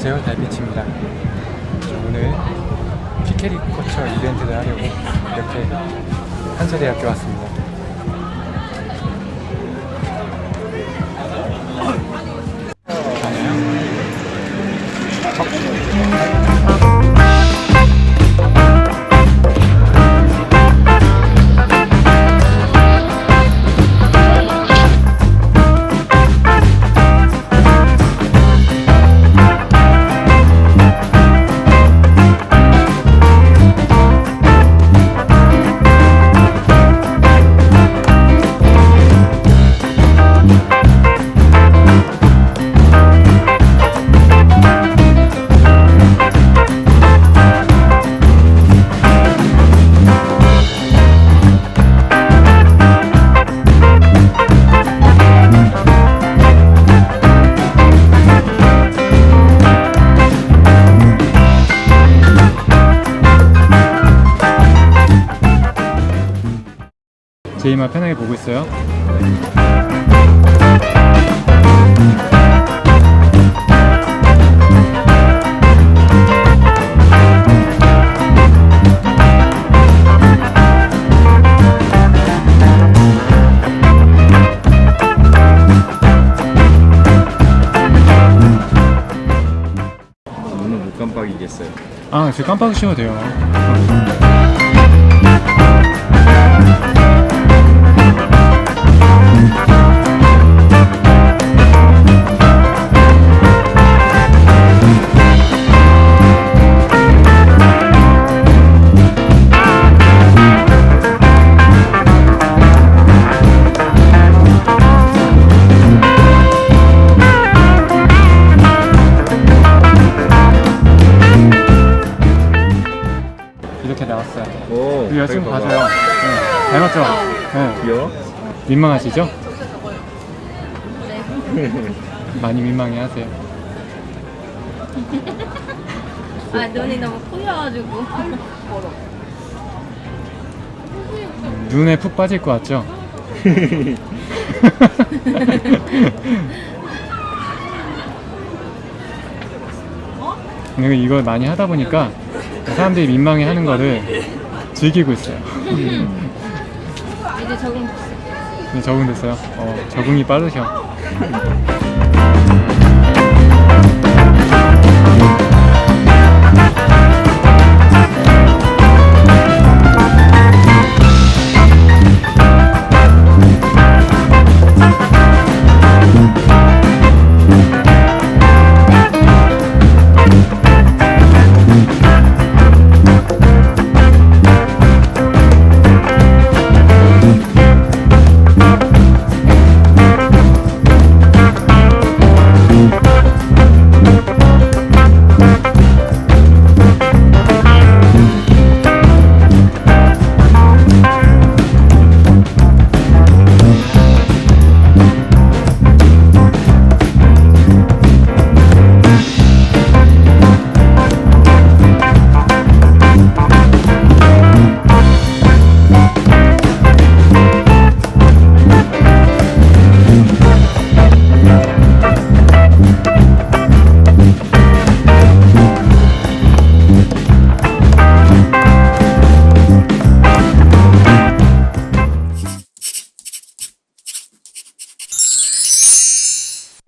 안녕하세요. 달빛입니다. 오늘 피케리커처 이벤트를 하려고 이렇게 한서대학교 왔습니다 제이만 편하게 보고 있어요 눈을 못 깜빡이겠어요. 아 지금 깜빡이셔도 돼요 이렇게 나왔어요 오, 우리 여자친구 봐줘요 네, 닮았죠? 네. 귀여워? 민망하시죠? 많이 민망해 하세요 아 눈이 너무 커여가지고 눈에 푹 빠질 것 같죠? 근데 이걸 많이 하다 보니까 사람들이 민망해 하는 거를 즐기고 있어요. 이제 적응 네, 적응됐어요. 어, 적응이 빠르셔.